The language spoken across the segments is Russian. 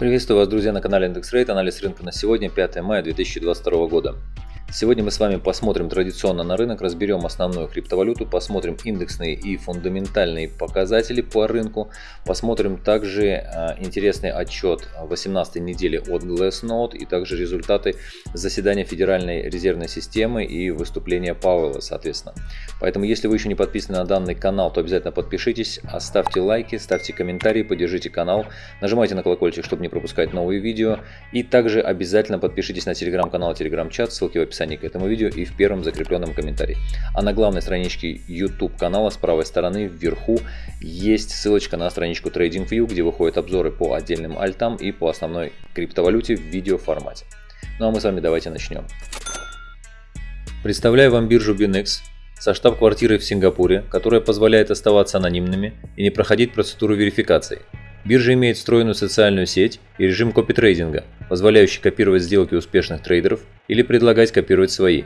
Приветствую вас, друзья, на канале Индекс Рейт. Анализ рынка на сегодня, 5 мая 2022 года. Сегодня мы с вами посмотрим традиционно на рынок, разберем основную криптовалюту, посмотрим индексные и фундаментальные показатели по рынку, посмотрим также э, интересный отчет 18 недели от Glassnode и также результаты заседания Федеральной резервной системы и выступления Пауэлла, соответственно. Поэтому, если вы еще не подписаны на данный канал, то обязательно подпишитесь, оставьте лайки, ставьте комментарии, поддержите канал, нажимайте на колокольчик, чтобы не пропускать новые видео, и также обязательно подпишитесь на телеграм-канал, телеграм-чат, ссылки в описании описании к этому видео и в первом закрепленном комментарии. А на главной страничке YouTube канала с правой стороны вверху есть ссылочка на страничку TradingView, где выходят обзоры по отдельным альтам и по основной криптовалюте в видеоформате. Ну а мы с вами давайте начнем. Представляю вам биржу BinX со штаб-квартирой в Сингапуре, которая позволяет оставаться анонимными и не проходить процедуру верификации. Биржа имеет встроенную социальную сеть и режим копитрейдинга, позволяющий копировать сделки успешных трейдеров или предлагать копировать свои.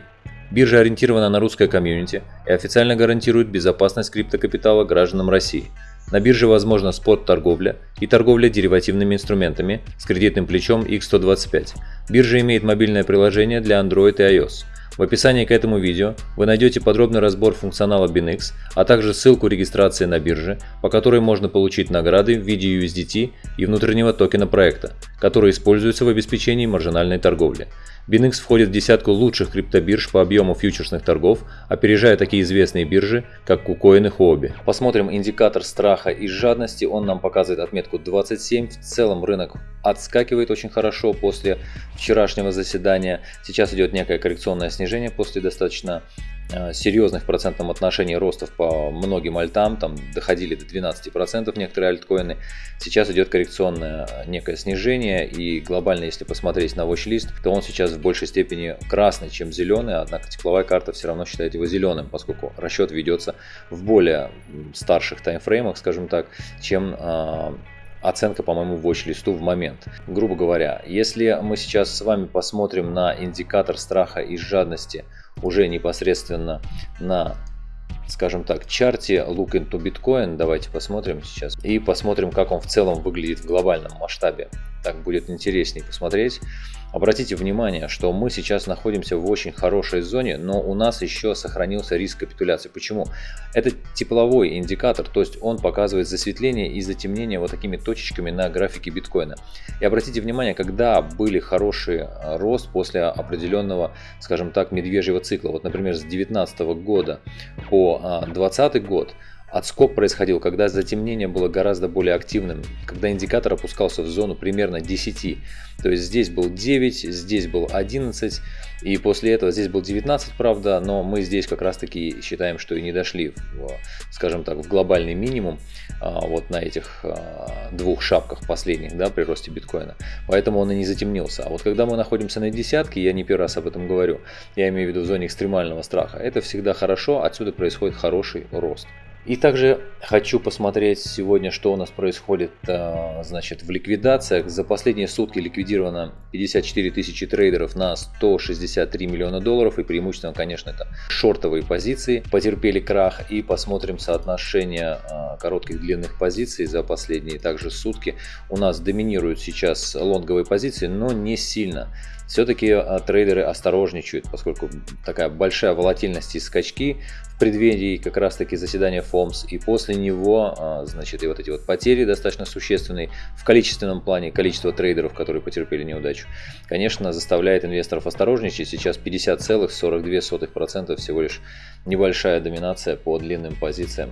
Биржа ориентирована на русское комьюнити и официально гарантирует безопасность криптокапитала гражданам России. На бирже возможна спот-торговля и торговля деривативными инструментами с кредитным плечом X125. Биржа имеет мобильное приложение для Android и iOS – в описании к этому видео вы найдете подробный разбор функционала BinX, а также ссылку регистрации на бирже, по которой можно получить награды в виде USDT и внутреннего токена проекта, который используется в обеспечении маржинальной торговли. BinX входит в десятку лучших криптобирж по объему фьючерсных торгов, опережая такие известные биржи, как KuCoin и Huobi. Посмотрим индикатор страха и жадности, он нам показывает отметку 27. В целом рынок отскакивает очень хорошо после вчерашнего заседания. Сейчас идет некое коррекционное снижение после достаточно серьезных в процентном отношении ростов по многим альтам, там доходили до 12% некоторые альткоины. Сейчас идет коррекционное некое снижение и глобально, если посмотреть на watch-лист, то он сейчас в большей степени красный, чем зеленый, однако тепловая карта все равно считает его зеленым, поскольку расчет ведется в более старших таймфреймах, скажем так, чем э, оценка по моему watch-листу в момент. Грубо говоря, если мы сейчас с вами посмотрим на индикатор страха и жадности уже непосредственно на скажем так, чарте Look into Bitcoin. Давайте посмотрим сейчас. И посмотрим, как он в целом выглядит в глобальном масштабе. Так будет интереснее посмотреть. Обратите внимание, что мы сейчас находимся в очень хорошей зоне, но у нас еще сохранился риск капитуляции. Почему? Это тепловой индикатор, то есть он показывает засветление и затемнение вот такими точечками на графике биткоина. И обратите внимание, когда были хороший э, рост после определенного, скажем так, медвежьего цикла. Вот, например, с 2019 года по 2020 а, год Отскок происходил, когда затемнение было гораздо более активным, когда индикатор опускался в зону примерно 10. То есть здесь был 9, здесь был 11, и после этого здесь был 19, правда, но мы здесь как раз таки считаем, что и не дошли, в, скажем так, в глобальный минимум а, вот на этих а, двух шапках последних, да, при росте биткоина. Поэтому он и не затемнился. А вот когда мы находимся на десятке, я не первый раз об этом говорю, я имею в виду в зоне экстремального страха, это всегда хорошо, отсюда происходит хороший рост. И также хочу посмотреть сегодня, что у нас происходит а, значит, в ликвидациях. За последние сутки ликвидировано 54 тысячи трейдеров на 163 миллиона долларов. И преимущественно, конечно, это шортовые позиции потерпели крах. И посмотрим соотношение а, коротких длинных позиций за последние также сутки. У нас доминируют сейчас лонговые позиции, но не сильно все-таки а, трейдеры осторожничают, поскольку такая большая волатильность и скачки в преддверии как раз таки заседания ФОМС и после него, а, значит, и вот эти вот потери достаточно существенные в количественном плане, количество трейдеров, которые потерпели неудачу, конечно, заставляет инвесторов осторожничать. Сейчас 50,42% всего лишь небольшая доминация по длинным позициям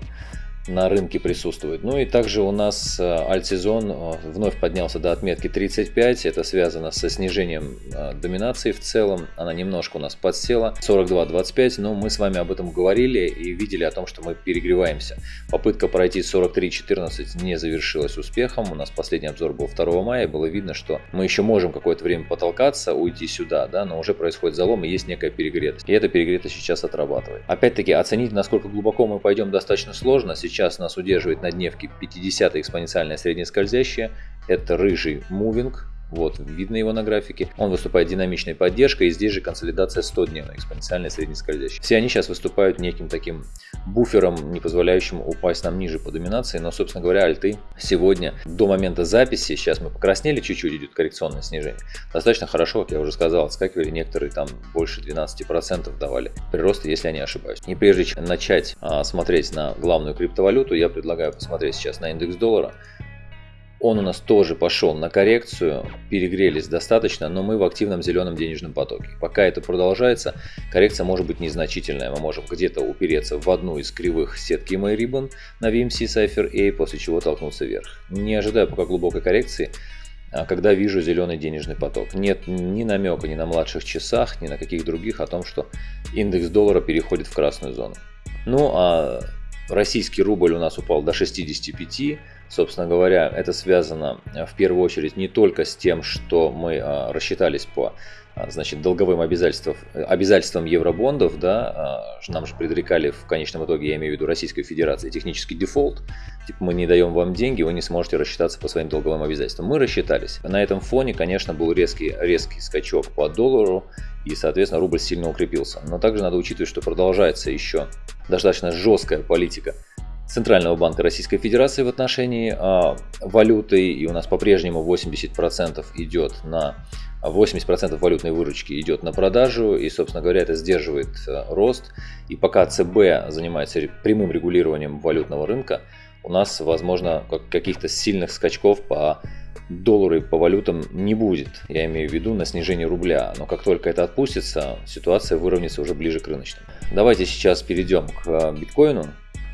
на рынке присутствует. Ну и также у нас э, альтсезон э, вновь поднялся до отметки 35. Это связано со снижением э, доминации в целом. Она немножко у нас подсела. 42-25, но мы с вами об этом говорили и видели о том, что мы перегреваемся. Попытка пройти 43-14 не завершилась успехом. У нас последний обзор был 2 мая. Было видно, что мы еще можем какое-то время потолкаться, уйти сюда, да, но уже происходит залом и есть некая перегретость. И эта перегретость сейчас отрабатывает. Опять-таки оценить, насколько глубоко мы пойдем, достаточно сложно. Сейчас сейчас нас удерживает на дневке 50 экспоненциальная среднескользящая. Это рыжий мувинг, вот видно его на графике. Он выступает динамичной поддержкой, и здесь же консолидация 100-дневная, экспоненциальная среднескользящая. Все они сейчас выступают неким таким буфером, не позволяющим упасть нам ниже по доминации, но, собственно говоря, альты сегодня до момента записи, сейчас мы покраснели чуть-чуть, идет коррекционное снижение, достаточно хорошо, как я уже сказал, отскакивали некоторые там больше 12% давали прироста, если я не ошибаюсь. И прежде чем начать а, смотреть на главную криптовалюту, я предлагаю посмотреть сейчас на индекс доллара. Он у нас тоже пошел на коррекцию, перегрелись достаточно, но мы в активном зеленом денежном потоке. Пока это продолжается, коррекция может быть незначительная. Мы можем где-то упереться в одну из кривых сетки MA Ribbon на VMC Cypher A, после чего толкнуться вверх. Не ожидаю пока глубокой коррекции, а когда вижу зеленый денежный поток. Нет ни намека ни на младших часах, ни на каких других о том, что индекс доллара переходит в красную зону. Ну а российский рубль у нас упал до 65, Собственно говоря, это связано э, в первую очередь не только с тем, что мы а, рассчитались по а, значит, долговым обязательствам, обязательствам евробондов, да, нам же предрекали в конечном итоге, я имею в виду Российской Федерации, технический дефолт, типа мы не даем вам деньги, вы не сможете рассчитаться по своим долговым обязательствам. Мы рассчитались. На этом фоне, конечно, был резкий, резкий скачок по доллару, и, соответственно, рубль сильно укрепился. Но также надо учитывать, что продолжается еще достаточно жесткая политика Центрального банка Российской Федерации в отношении а, валюты, и у нас по-прежнему 80% идет на 80% валютной выручки идет на продажу, и, собственно говоря, это сдерживает а, рост. И пока ЦБ занимается прямым регулированием валютного рынка, у нас, возможно, каких-то сильных скачков по доллару и по валютам не будет. Я имею в виду на снижение рубля. Но как только это отпустится, ситуация выровняется уже ближе к рыночным. Давайте сейчас перейдем к а, биткоину.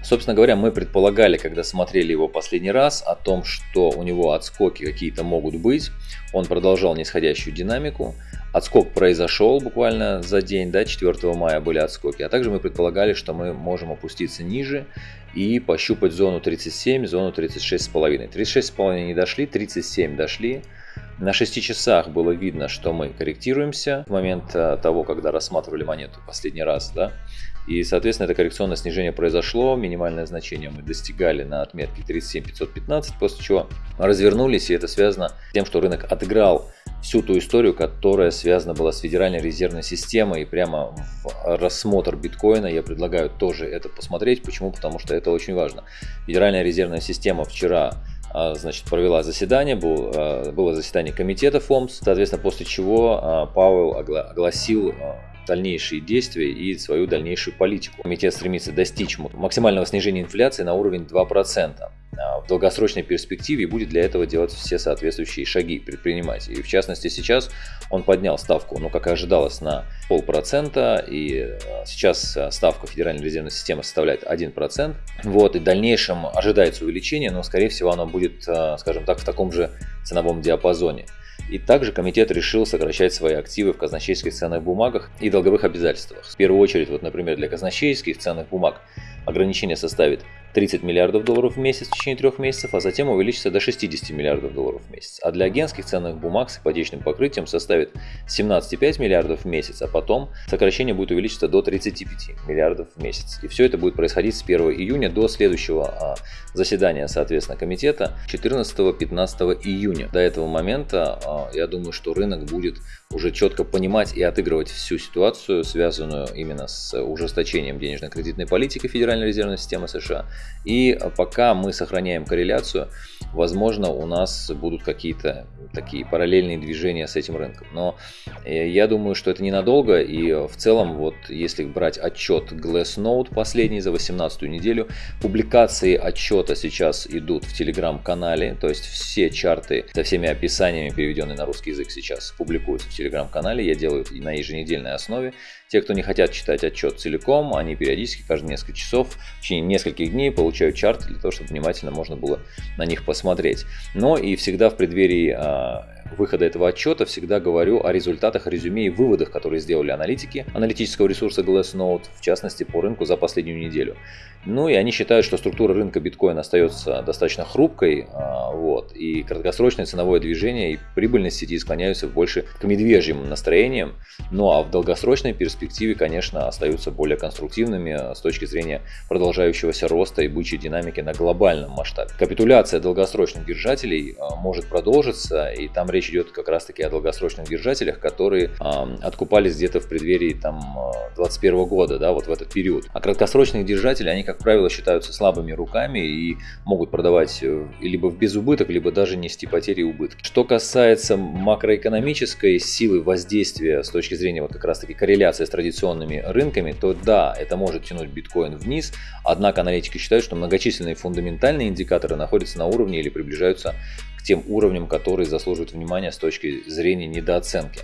Собственно говоря, мы предполагали, когда смотрели его последний раз, о том, что у него отскоки какие-то могут быть. Он продолжал нисходящую динамику. Отскок произошел буквально за день, да, 4 мая были отскоки. А также мы предполагали, что мы можем опуститься ниже и пощупать зону 37, зону 36,5. 36,5 не дошли, 37 дошли. На 6 часах было видно, что мы корректируемся в момент э, того, когда рассматривали монету последний раз. Да? И, соответственно, это коррекционное снижение произошло. Минимальное значение мы достигали на отметке 37515, после чего развернулись. И это связано с тем, что рынок отыграл всю ту историю, которая связана была с Федеральной резервной системой. И прямо в рассмотр биткоина я предлагаю тоже это посмотреть. Почему? Потому что это очень важно. Федеральная резервная система вчера значит, провела заседание, был, а, было заседание комитета ФОМС, соответственно, после чего а, Пауэлл огласил дальнейшие действия и свою дальнейшую политику. Комитет стремится достичь максимального снижения инфляции на уровень 2% в долгосрочной перспективе и будет для этого делать все соответствующие шаги предпринимать. И в частности сейчас он поднял ставку, ну как и ожидалось, на полпроцента, и сейчас ставка Федеральной резервной системы составляет 1%. Вот, и в дальнейшем ожидается увеличение, но скорее всего оно будет, скажем так, в таком же ценовом диапазоне. И также комитет решил сокращать свои активы в казначейских ценных бумагах и долговых обязательствах. В первую очередь, вот, например, для казначейских ценных бумаг ограничение составит 30 миллиардов долларов в месяц в течение трех месяцев, а затем увеличится до 60 миллиардов долларов в месяц. А для агентских ценных бумаг с ипотечным покрытием составит 17,5 миллиардов в месяц, а потом сокращение будет увеличиться до 35 миллиардов в месяц. И все это будет происходить с 1 июня до следующего а, заседания, соответственно, комитета 14-15 июня. До этого момента а, я думаю, что рынок будет уже четко понимать и отыгрывать всю ситуацию, связанную именно с ужесточением денежно-кредитной политики Федеральной резервной системы США. И пока мы сохраняем корреляцию, возможно, у нас будут какие-то такие параллельные движения с этим рынком. Но э, я думаю, что это ненадолго. И в целом, вот если брать отчет Glassnode последний за 18 неделю, публикации отчета сейчас идут в телеграм-канале. То есть все чарты со всеми описаниями, переведенные на русский язык, сейчас публикуются в телеграм-канале, я делаю на еженедельной основе. Те, кто не хотят читать отчет целиком, они периодически, каждые несколько часов, в течение нескольких дней получают чарты для того, чтобы внимательно можно было на них посмотреть. Но и всегда в преддверии а, выхода этого отчета всегда говорю о результатах, резюме и выводах, которые сделали аналитики аналитического ресурса Glassnode, в частности по рынку за последнюю неделю. Ну и они считают, что структура рынка биткоина остается достаточно хрупкой, а, вот, и краткосрочное ценовое движение и прибыльность сети склоняются больше к медвежьим настроениям, ну а в долгосрочной перспективе, конечно, остаются более конструктивными а, с точки зрения продолжающегося роста и бычьей динамики на глобальном масштабе. Капитуляция долгосрочных держателей а, может продолжиться, и там речь идет как раз таки о долгосрочных держателях, которые откупались где-то в преддверии там 2021 года, да, вот в этот период. А краткосрочные держатели, они, как правило, считаются слабыми руками и могут продавать э, либо в безубыток, либо даже нести потери и убытки. Что касается макроэкономической силы воздействия с точки зрения вот как раз таки корреляции с традиционными рынками, то да, это может тянуть биткоин вниз, однако аналитики считают, что многочисленные фундаментальные индикаторы находятся на уровне или приближаются к тем уровням, которые заслуживают внимания с точки зрения недооценки.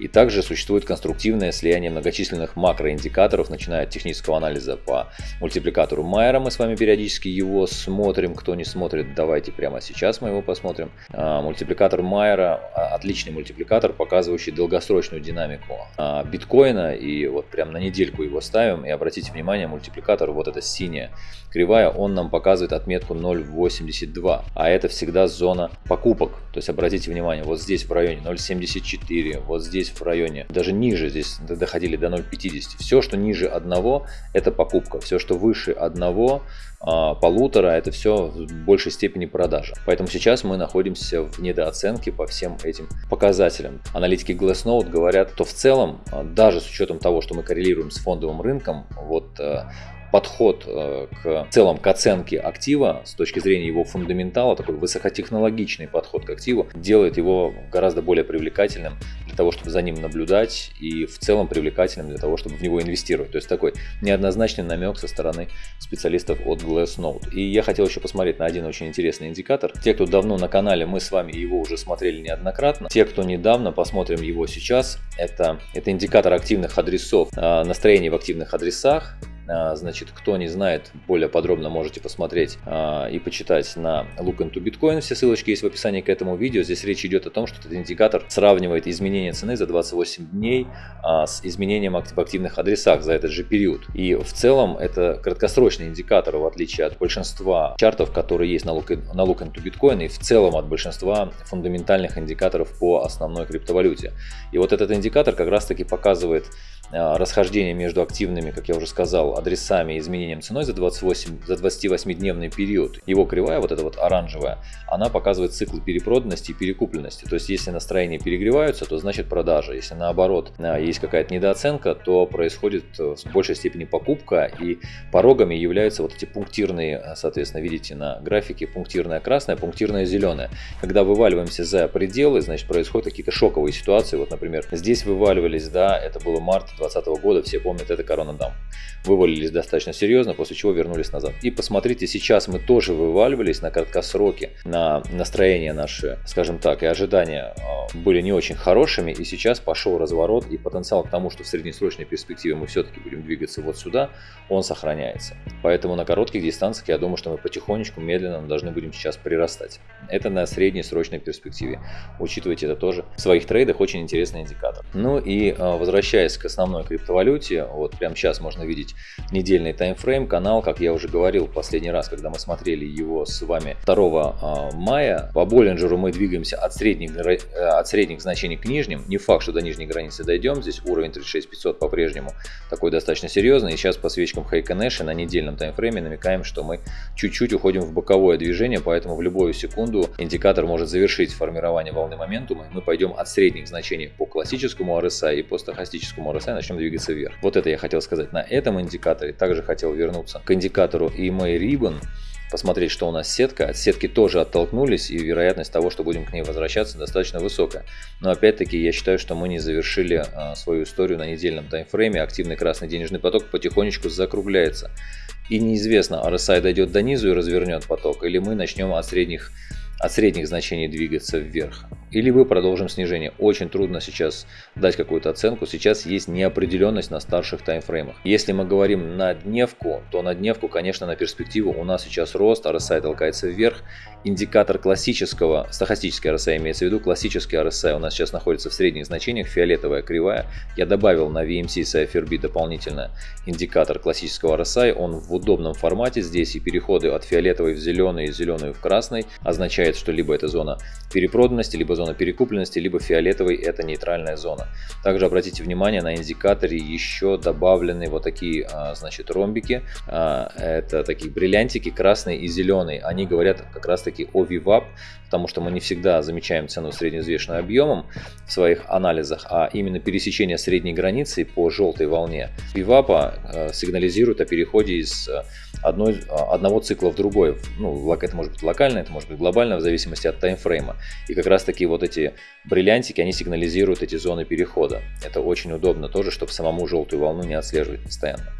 И также существует конструктивное слияние многочисленных макроиндикаторов, начиная от технического анализа по мультипликатору Майера. Мы с вами периодически его смотрим. Кто не смотрит, давайте прямо сейчас мы его посмотрим. А, мультипликатор Майера а, отличный мультипликатор, показывающий долгосрочную динамику а, биткоина. И вот прям на недельку его ставим. И обратите внимание, мультипликатор, вот эта синяя кривая, он нам показывает отметку 0.82. А это всегда зона покупок. То есть обратите внимание, вот здесь в районе 0.74, вот здесь здесь в районе, даже ниже, здесь доходили до 0,50. Все, что ниже одного, это покупка. Все, что выше одного, а, полутора, это все в большей степени продажа. Поэтому сейчас мы находимся в недооценке по всем этим показателям. Аналитики Glassnode говорят, что в целом, а, даже с учетом того, что мы коррелируем с фондовым рынком, вот а, подход э, к целом к оценке актива с точки зрения его фундаментала, такой высокотехнологичный подход к активу, делает его гораздо более привлекательным для того, чтобы за ним наблюдать и в целом привлекательным для того, чтобы в него инвестировать. То есть такой неоднозначный намек со стороны специалистов от Glassnode. И я хотел еще посмотреть на один очень интересный индикатор. Те, кто давно на канале, мы с вами его уже смотрели неоднократно. Те, кто недавно, посмотрим его сейчас. Это, это индикатор активных адресов, э, настроений в активных адресах. А, значит, кто не знает, более подробно можете посмотреть а, и почитать на Look into Bitcoin. Все ссылочки есть в описании к этому видео. Здесь речь идет о том, что этот индикатор сравнивает изменение цены за 28 дней а, с изменением в активных адресах за этот же период. И в целом это краткосрочный индикатор, в отличие от большинства чартов, которые есть на Look, на Look into Bitcoin, и в целом от большинства фундаментальных индикаторов по основной криптовалюте. И вот этот индикатор как раз таки показывает расхождение между активными, как я уже сказал, адресами и изменением ценой за 28, за 28-дневный период. Его кривая, вот эта вот оранжевая, она показывает цикл перепроданности и перекупленности. То есть, если настроения перегреваются, то значит продажа. Если наоборот а, есть какая-то недооценка, то происходит э, в большей степени покупка и порогами являются вот эти пунктирные, э, соответственно, видите на графике пунктирная красная, пунктирная зеленая. Когда вываливаемся за пределы, значит происходят какие-то шоковые ситуации. Вот, например, здесь вываливались, да, это было март 2020 года, все помнят, это коронадам. Вывалились достаточно серьезно, после чего вернулись назад. И посмотрите, сейчас мы тоже вываливались на краткосроке, на настроение наши, скажем так, и ожидания а, были не очень хорошими, и сейчас пошел разворот, и потенциал к тому, что в среднесрочной перспективе мы все-таки будем двигаться вот сюда, он сохраняется. Поэтому на коротких дистанциях я думаю, что мы потихонечку, медленно должны будем сейчас прирастать. Это на среднесрочной перспективе. Учитывайте это тоже в своих трейдах, очень интересный индикатор. Ну и а, возвращаясь к основной криптовалюте, вот прямо сейчас можно видеть недельный таймфрейм, канал, как я уже говорил в последний раз, когда мы смотрели его с вами 2 а, мая, по Боллинджеру мы двигаемся от средних, э, от средних значений к нижним, не факт, что до нижней границы дойдем, здесь уровень 36500 по-прежнему такой достаточно серьезный, и сейчас по свечкам Хейка Нэша на недельном таймфрейме намекаем, что мы чуть-чуть уходим в боковое движение, поэтому в любую секунду индикатор может завершить формирование волны моментума, мы пойдем от средних значений по классическому RSI и по стохастическому RSI начнем двигаться вверх. Вот это я хотел сказать на этом индикаторе. Также хотел вернуться к индикатору EMA Ribbon, посмотреть, что у нас сетка. От сетки тоже оттолкнулись, и вероятность того, что будем к ней возвращаться, достаточно высокая. Но опять-таки я считаю, что мы не завершили а, свою историю на недельном таймфрейме. Активный красный денежный поток потихонечку закругляется. И неизвестно, RSI дойдет до низу и развернет поток, или мы начнем от средних от средних значений двигаться вверх. Или мы продолжим снижение. Очень трудно сейчас дать какую-то оценку. Сейчас есть неопределенность на старших таймфреймах. Если мы говорим на дневку, то на дневку, конечно, на перспективу у нас сейчас рост, RSI толкается вверх. Индикатор классического, стахастический RSI имеется в виду, классический RSI у нас сейчас находится в средних значениях, фиолетовая кривая. Я добавил на VMC с IFRB дополнительно индикатор классического RSI. Он в удобном формате здесь и переходы от фиолетовой в зеленый и зеленую в красный означает, что либо это зона перепроданности, либо зона перекупленности, либо фиолетовый – это нейтральная зона. Также обратите внимание, на индикаторе еще добавлены вот такие, а, значит, ромбики. А, это такие бриллиантики, красный и зеленый. Они говорят как раз таки о VWAP, потому что мы не всегда замечаем цену средневзвешенным объемом в своих анализах, а именно пересечение средней границы по желтой волне VWAP а, сигнализирует о переходе из одной, одного цикла в другой. Ну, это может быть локально, это может быть глобально, в зависимости от таймфрейма. И как раз таки вот эти бриллиантики, они сигнализируют эти зоны перехода. Это очень удобно тоже, чтобы самому желтую волну не отслеживать постоянно.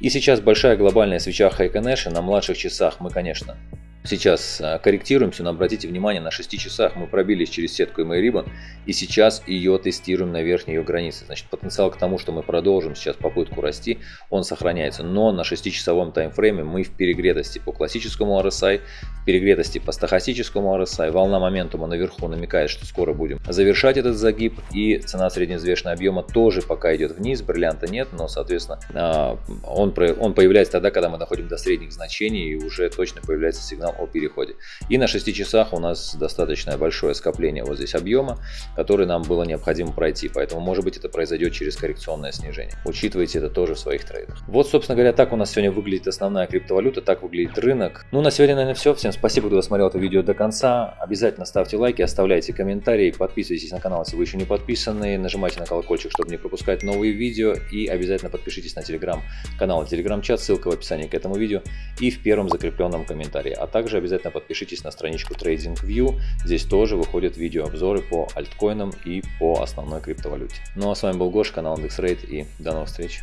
И сейчас большая глобальная свеча Хайконэша на младших часах мы, конечно, Сейчас а, корректируемся, но обратите внимание, на 6 часах мы пробились через сетку MA Ribbon и сейчас ее тестируем на верхней ее границе. Значит, потенциал к тому, что мы продолжим сейчас попытку расти, он сохраняется. Но на 6-часовом таймфрейме мы в перегретости по классическому RSI, в перегретости по стахастическому RSI. Волна моментума наверху намекает, что скоро будем завершать этот загиб и цена средневзвешенного объема тоже пока идет вниз, бриллианта нет, но соответственно а, он, он появляется тогда, когда мы доходим до средних значений и уже точно появляется сигнал о переходе. И на 6 часах у нас достаточно большое скопление вот здесь объема, который нам было необходимо пройти. Поэтому, может быть, это произойдет через коррекционное снижение. Учитывайте это тоже в своих трейдах. Вот, собственно говоря, так у нас сегодня выглядит основная криптовалюта, так выглядит рынок. Ну, на сегодня, наверное, все. Всем спасибо, кто досмотрел это видео до конца. Обязательно ставьте лайки, оставляйте комментарии, подписывайтесь на канал, если вы еще не подписаны. Нажимайте на колокольчик, чтобы не пропускать новые видео. И обязательно подпишитесь на телеграм-канал, телеграм-чат, ссылка в описании к этому видео и в первом закрепленном комментарии. А также также обязательно подпишитесь на страничку TradingView. Здесь тоже выходят видеообзоры по альткоинам и по основной криптовалюте. Ну а с вами был Гош, канал IndexRate и до новых встреч.